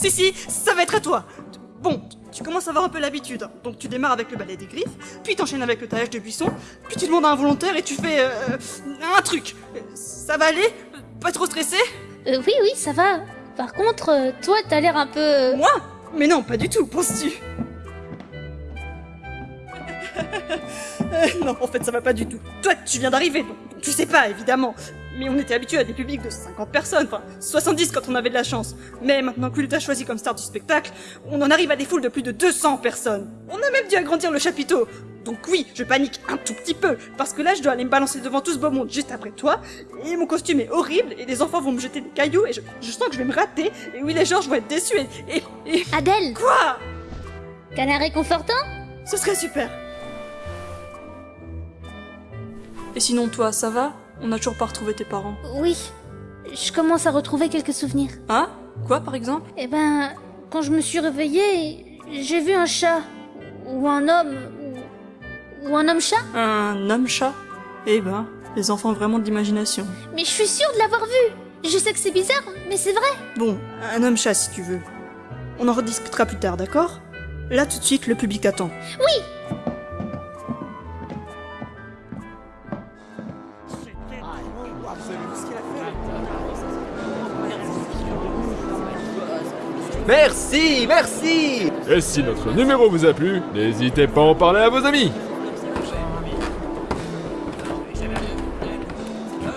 Si, si, ça va être à toi. Bon, tu commences à avoir un peu l'habitude. Donc tu démarres avec le balai des griffes, puis t'enchaînes avec le taillage de buisson, puis tu demandes à un volontaire et tu fais euh, un truc. Ça va aller? Pas trop stressé? Euh, oui, oui, ça va. Par contre, euh, toi, t'as l'air un peu... Moi? Mais non, pas du tout, penses-tu? Euh, Non, en fait, ça va pas du tout. Toi, tu viens d'arriver, tu sais pas, évidemment. Mais on était habitué à des publics de 50 personnes, enfin 70 quand on avait de la chance. Mais maintenant que t'a choisi comme star du spectacle, on en arrive à des foules de plus de 200 personnes. On a même dû agrandir le chapiteau. Donc oui, je panique un tout petit peu, parce que là, je dois aller me balancer devant tout ce beau monde juste après toi, et mon costume est horrible, et les enfants vont me jeter des cailloux, et je, je sens que je vais me rater, et oui, les Georges vont être déçus, et... et, et... Adèle, Quoi? Câlin réconfortant? Ce serait super. Et sinon, toi, ça va? On a toujours pas retrouvé tes parents. Oui. Je commence à retrouver quelques souvenirs. Hein? Quoi, par exemple? Eh ben, quand je me suis réveillée, j'ai vu un chat. Ou un homme. Ou, ou un homme-chat. Un homme-chat Eh ben, les enfants ont vraiment de l'imagination. Mais je suis sûre de l'avoir vu. Je sais que c'est bizarre, mais c'est vrai. Bon, un homme-chat si tu veux. On en rediscutera plus tard, d'accord? Là, tout de suite, le public t'attend. Oui. Merci, merci Et si notre numéro vous a plu, n'hésitez pas à en parler à vos amis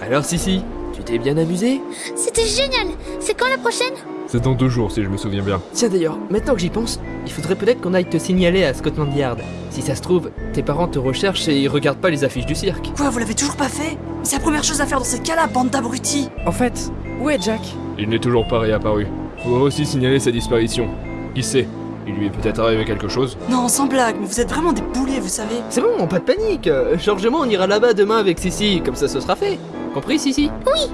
Alors Sissi, tu t'es bien amusé? C'était génial. C'est quand la prochaine? C'est dans deux jours si je me souviens bien. Tiens d'ailleurs, maintenant que j'y pense, il faudrait peut-être qu'on aille te signaler à Scotland Yard. Si ça se trouve, tes parents te recherchent et ils regardent pas les affiches du cirque. Quoi, vous l'avez toujours pas fait? C'est la première chose à faire dans ces cas-là, bande d'abrutis En fait, où est Jack? Il n'est toujours pas réapparu. Faut aussi signaler sa disparition. Qui sait Il lui est peut-être arrivé quelque chose Non, sans blague, mais vous êtes vraiment des boulets, vous savez. C'est bon, pas de panique. euh, Georges et moi on ira là-bas demain avec Sissi, comme ça ce sera fait. Compris Sissi? Euh.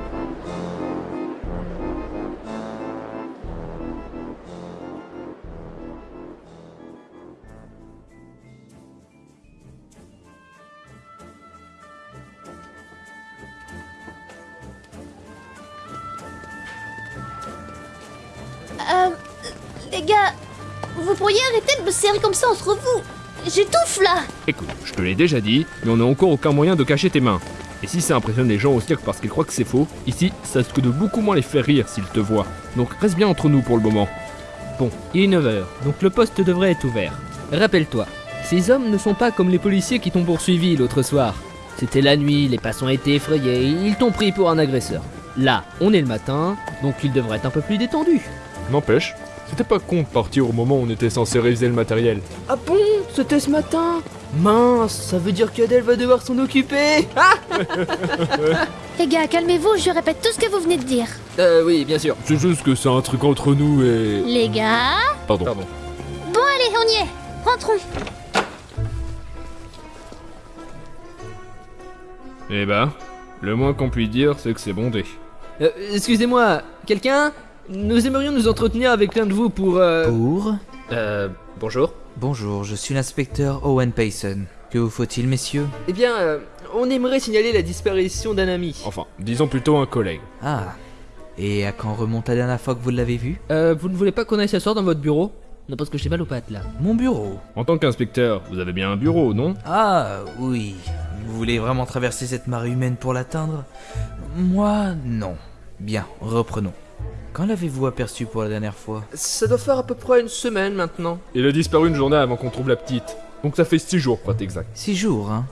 Les gars, vous pourriez arrêter de me serrer comme ça entre vous J'étouffe là Écoute, je te l'ai déjà dit, mais on n'a encore aucun moyen de cacher tes mains. Et si ça impressionne les gens au cirque parce qu'ils croient que c'est faux, ici, ça risque de beaucoup moins les faire rire s'ils te voient. Donc reste bien entre nous pour le moment. Bon, il est 9h, donc le poste devrait être ouvert. Rappelle-toi, ces hommes ne sont pas comme les policiers qui t'ont poursuivi l'autre soir. C'était la nuit, les passants étaient effrayés, ils t'ont pris pour un agresseur. Là, on est le matin, donc ils devraient être un peu plus détendus. N'empêche, c'était pas con de partir au moment où on était censé réviser le matériel. Ah bon C'était ce matin Mince, ça veut dire qu'Adèle va devoir s'en occuper Ah Les gars, calmez-vous, je répète tout ce que vous venez de dire. Euh, oui, bien sûr. C'est juste que c'est un truc entre nous et... Les gars Pardon. Pardon. Bon allez, on y est Rentrons Eh ben, le moins qu'on puisse dire, c'est que c'est bondé. Euh, excusez-moi, quelqu'un? Nous aimerions nous entretenir avec l'un de vous pour... Euh... Pour euh bonjour. Bonjour, je suis l'inspecteur Owen Payson. Que vous faut-il, messieurs Eh bien, euh, on aimerait signaler la disparition d'un ami. Enfin, disons plutôt un collègue. Ah. Et à quand remonte la dernière fois que vous l'avez vu Euh, vous ne voulez pas qu'on aille s'asseoir dans votre bureau Non, parce que j'ai mal aux pattes, là. Mon bureau. En tant qu'inspecteur, vous avez bien un bureau, non Ah, oui. Vous voulez vraiment traverser cette marée humaine pour l'atteindre? Moi, non. Bien, reprenons. Quand l'avez-vous aperçu pour la dernière fois? Ça doit faire à peu près une semaine maintenant. Il a disparu une journée avant qu'on trouve la petite. Donc ça fait six jours, pour être exact. Six jours, hein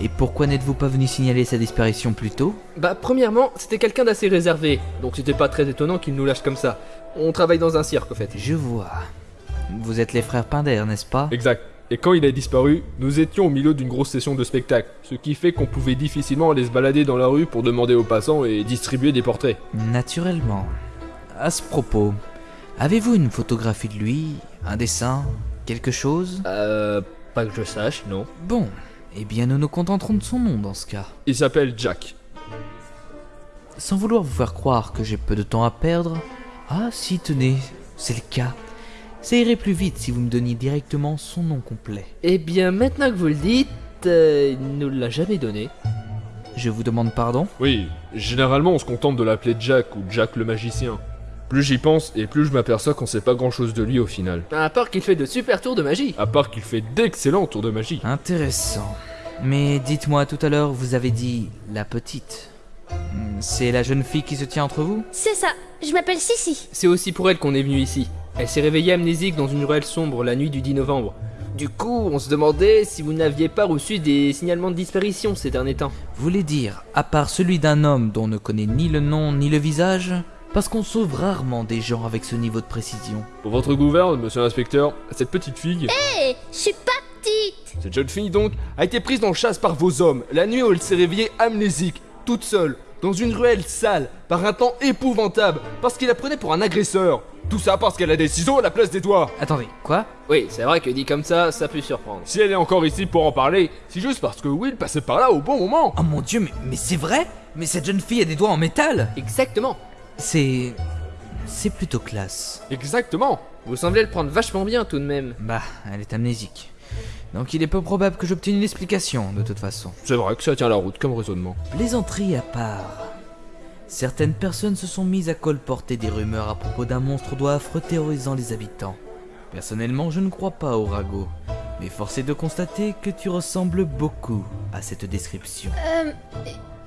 Et pourquoi n'êtes-vous pas venu signaler sa disparition plus tôt? Bah, premièrement, c'était quelqu'un d'assez réservé, donc c'était pas très étonnant qu'il nous lâche comme ça. On travaille dans un cirque, au fait. Je vois. Vous êtes les frères Pinder, n'est-ce pas? Exact. Et quand il a disparu, nous étions au milieu d'une grosse session de spectacle, ce qui fait qu'on pouvait difficilement aller se balader dans la rue pour demander aux passants et distribuer des portraits. Naturellement. À ce propos, avez-vous une photographie de lui Un dessin Quelque chose? Euh, pas que je sache, non. Bon, eh bien nous nous contenterons de son nom dans ce cas. Il s'appelle Jack. Sans vouloir vous faire croire que j'ai peu de temps à perdre. Ah si, tenez, c'est le cas. Ça irait plus vite si vous me donniez directement son nom complet. Eh bien, maintenant que vous le dites, euh, il nous l'a jamais donné. Je vous demande pardon? Oui, généralement on se contente de l'appeler Jack ou Jack le magicien. Plus j'y pense et plus je m'aperçois qu'on sait pas grand chose de lui au final. À part qu'il fait de super tours de magie. À part qu'il fait d'excellents tours de magie. Intéressant. Mais dites-moi, tout à l'heure, vous avez dit la petite. Hmm, C'est la jeune fille qui se tient entre vous? C'est ça, je m'appelle Sissi. C'est aussi pour elle qu'on est venu ici. Elle s'est réveillée amnésique dans une ruelle sombre la nuit du 10 novembre. Du coup, on se demandait si vous n'aviez pas reçu des signalements de disparition ces derniers temps. Vous voulez dire, à part celui d'un homme dont on ne connaît ni le nom ni le visage Parce qu'on sauve rarement des gens avec ce niveau de précision. Pour votre gouverne, monsieur l'inspecteur, cette petite fille, Hé, je suis pas petite. cette jeune fille donc, a été prise en chasse par vos hommes la nuit où elle s'est réveillée amnésique, toute seule, dans une ruelle sale, par un temps épouvantable, parce qu'il la prenait pour un agresseur. Tout ça parce qu'elle a des ciseaux à la place des doigts. Attendez, quoi? Oui, c'est vrai que dit comme ça, ça peut surprendre. Si elle est encore ici pour en parler, c'est juste parce que Will passait par là au bon moment. Oh mon dieu, mais, mais c'est vrai? Mais cette jeune fille a des doigts en métal? Exactement. C'est... C'est plutôt classe. Exactement. Vous semblez le prendre vachement bien tout de même. Bah, elle est amnésique. Donc il est peu probable que j'obtienne une explication, de toute façon. C'est vrai que ça tient la route comme raisonnement. Plaisanterie à part. Certaines personnes se sont mises à colporter des rumeurs à propos d'un monstre doigt affreux terrorisant les habitants. Personnellement, je ne crois pas au ragot. Mais force est de constater que tu ressembles beaucoup à cette description. Euh,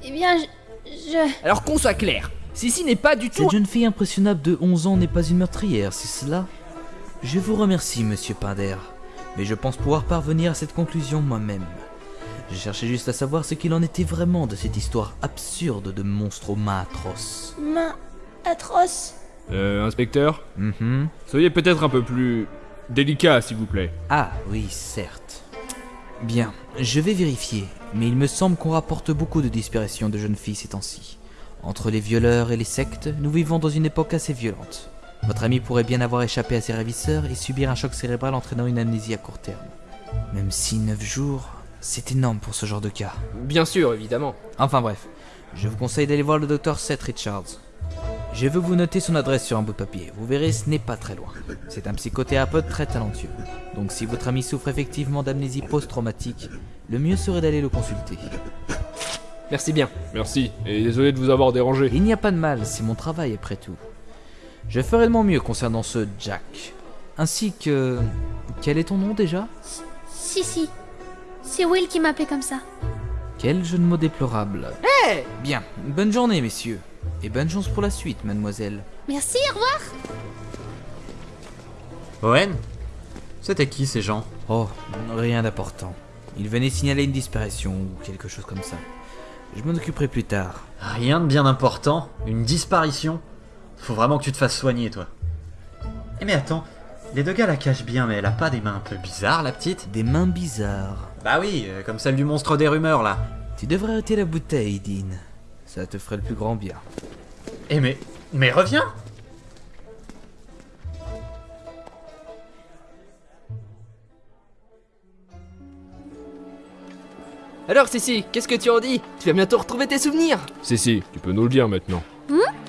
eh bien, je... je... Alors qu'on soit clair, Sissi n'est pas du tout... Cette jeune fille impressionnable de 11 ans n'est pas une meurtrière, c'est cela? Je vous remercie, monsieur Pinder, mais je pense pouvoir parvenir à cette conclusion moi-même. Je cherchais juste à savoir ce qu'il en était vraiment de cette histoire absurde de monstre aux mains atroces. main atroce? Euh, inspecteur, Mhm. soyez peut-être un peu plus délicat, s'il vous plaît. Ah oui, certes. Bien, je vais vérifier, mais il me semble qu'on rapporte beaucoup de disparitions de jeunes filles ces temps-ci. Entre les violeurs et les sectes, nous vivons dans une époque assez violente. Votre ami pourrait bien avoir échappé à ses ravisseurs et subir un choc cérébral entraînant une amnésie à court terme. Même si 9 jours, c'est énorme pour ce genre de cas. Bien sûr, évidemment. Enfin bref, je vous conseille d'aller voir le docteur Seth Richards. Je veux vous noter son adresse sur un bout de papier. Vous verrez, ce n'est pas très loin. C'est un psychothérapeute très talentueux. Donc si votre ami souffre effectivement d'amnésie post-traumatique, le mieux serait d'aller le consulter. Merci bien. Merci, et désolé de vous avoir dérangé. Il n'y a pas de mal, c'est mon travail après tout. Je ferai de mon mieux concernant ce Jack. Ainsi que... Quel est ton nom déjà? Si, si. C'est Will qui m'appelait comme ça. Quel jeu de mots déplorable. Bien, bonne journée messieurs. Et bonne chance pour la suite, mademoiselle. Merci, au revoir. Owen? C'était qui ces gens? Oh, rien d'important. Il venait signaler une disparition ou quelque chose comme ça. Je m'en occuperai plus tard. Rien de bien important Une disparition Faut vraiment que tu te fasses soigner, toi. Eh mais attends, les deux gars la cachent bien, mais elle a pas des mains un peu bizarres, la petite? Des mains bizarres. Bah oui, euh, comme celle du monstre des rumeurs, là. Tu devrais arrêter la bouteille, Dean. Ça te ferait le plus grand bien. Eh mais... Mais reviens Alors Sissi, qu'est-ce que tu en dis? Tu vas bientôt retrouver tes souvenirs si, tu peux nous le dire maintenant.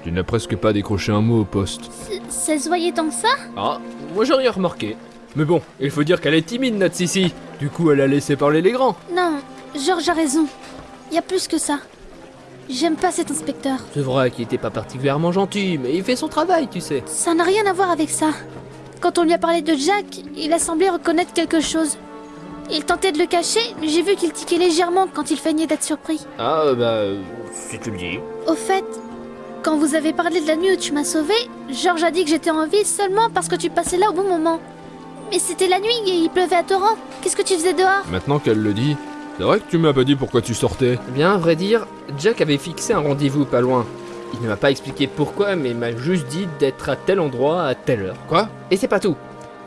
tu n'as presque pas décroché un mot au poste. C- Ça se voyait tant que ça? Ah, moi j'ai rien remarqué. Mais bon, il faut dire qu'elle est timide notre Sissi. Du coup, elle a laissé parler les grands. Non, George a raison. Y a plus que ça. J'aime pas cet inspecteur. C'est vrai qu'il était pas particulièrement gentil, mais il fait son travail, tu sais. Ça n'a rien à voir avec ça. Quand on lui a parlé de Jack, il a semblé reconnaître quelque chose. Il tentait de le cacher, mais j'ai vu qu'il tiquait légèrement quand il feignait d'être surpris. Ah, euh, bah, si tu le dis. Au fait, quand vous avez parlé de la nuit où tu m'as sauvé, George a dit que j'étais en vie seulement parce que tu passais là au bon moment. Mais c'était la nuit et il pleuvait à torrent. Qu'est-ce que tu faisais dehors? Maintenant qu'elle le dit, c'est vrai que tu m'as pas dit pourquoi tu sortais. Eh Bien, à vrai dire, Jack avait fixé un rendez-vous pas loin. Il ne m'a pas expliqué pourquoi, mais m'a juste dit d'être à tel endroit à telle heure. Quoi? Et c'est pas tout.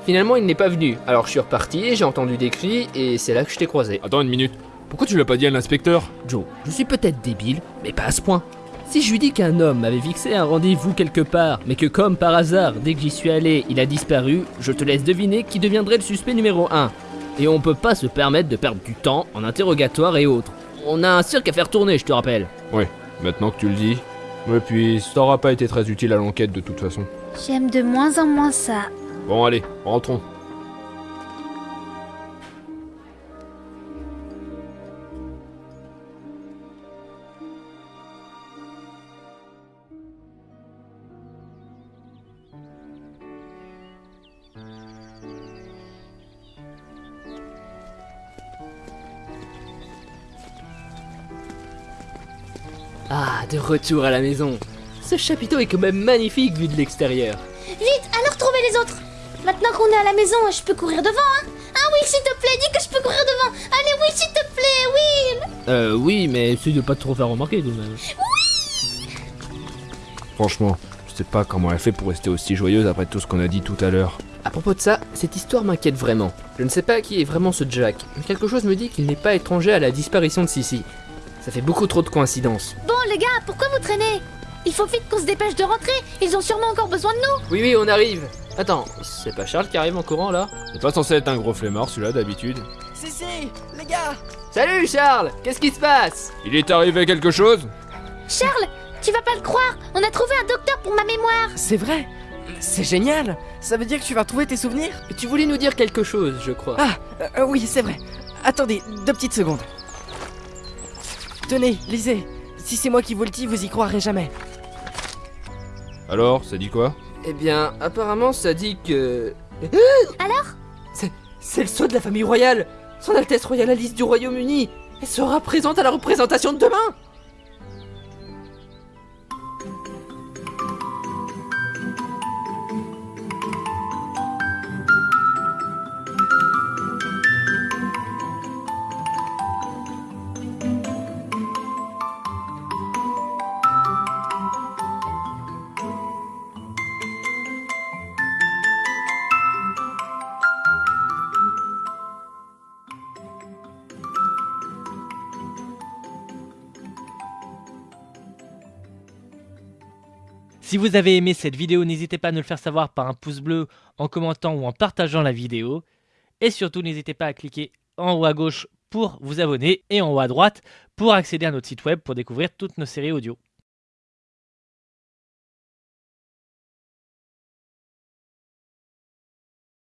Finalement, il n'est pas venu. Alors je suis reparti, j'ai entendu des cris, et c'est là que je t'ai croisé. Attends une minute. Pourquoi tu l'as pas dit à l'inspecteur? Joe, je suis peut-être débile, mais pas à ce point. Si je lui dis qu'un homme avait fixé un rendez-vous quelque part, mais que comme par hasard, dès que j'y suis allé, il a disparu, je te laisse deviner qui deviendrait le suspect numéro 1. Et on peut pas se permettre de perdre du temps en interrogatoire et autres. On a un cirque à faire tourner, je te rappelle. Ouais, maintenant que tu le dis. Et puis, ça aura pas été très utile à l'enquête de toute façon. J'aime de moins en moins ça. Bon, allez, rentrons. Ah, de retour à la maison. Ce chapiteau est quand même magnifique vu de l'extérieur. Vite, alors trouvez les autres Maintenant qu'on est à la maison, je peux courir devant, hein Ah oui, s'il te plaît, dis que je peux courir devant Allez, oui, s'il te plaît, oui Euh, oui, mais essaye de pas trop faire remarquer tout de même. Franchement, je sais pas comment elle fait pour rester aussi joyeuse après tout ce qu'on a dit tout à l'heure. À propos de ça, cette histoire m'inquiète vraiment. Je ne sais pas qui est vraiment ce Jack, mais quelque chose me dit qu'il n'est pas étranger à la disparition de Sissi. Ça fait beaucoup trop de coïncidences. Bon, les gars, pourquoi vous traînez? Il faut vite qu'on se dépêche de rentrer Ils ont sûrement encore besoin de nous Oui, oui, on arrive. Attends, c'est pas Charles qui arrive en courant là? C'est pas censé être un gros flemmard celui-là d'habitude. Si, si, les gars Salut Charles Qu'est-ce qui se passe? Il est arrivé quelque chose? Charles, tu vas pas le croire On a trouvé un docteur pour ma mémoire C'est vrai C'est génial Ça veut dire que tu vas retrouver tes souvenirs? Tu voulais nous dire quelque chose, je crois. Ah, euh, euh, oui, c'est vrai. Attendez, deux petites secondes. Tenez, lisez. Si c'est moi qui vous le dis, vous y croirez jamais. Alors, ça dit quoi? Eh bien, apparemment, ça dit que. Alors? C'est. Le sceau de la famille royale Son Altesse Royale Alice du Royaume-Uni Elle sera présente à la représentation de demain Si vous avez aimé cette vidéo, n'hésitez pas à nous le faire savoir par un pouce bleu, en commentant ou en partageant la vidéo. Et surtout, n'hésitez pas à cliquer en haut à gauche pour vous abonner et en haut à droite pour accéder à notre site web pour découvrir toutes nos séries audio.